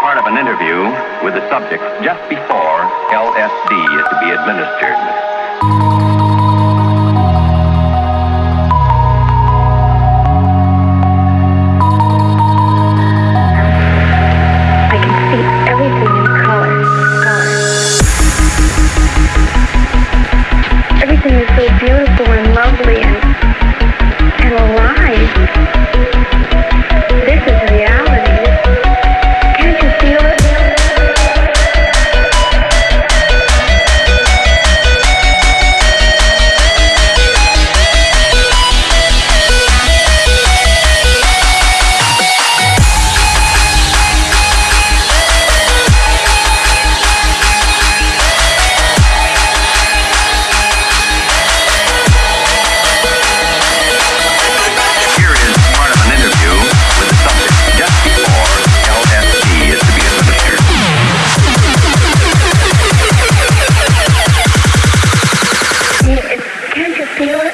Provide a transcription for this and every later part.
part of an interview with the subject just before LSD is to be administered. Taylor.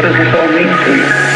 What does this all mean to you?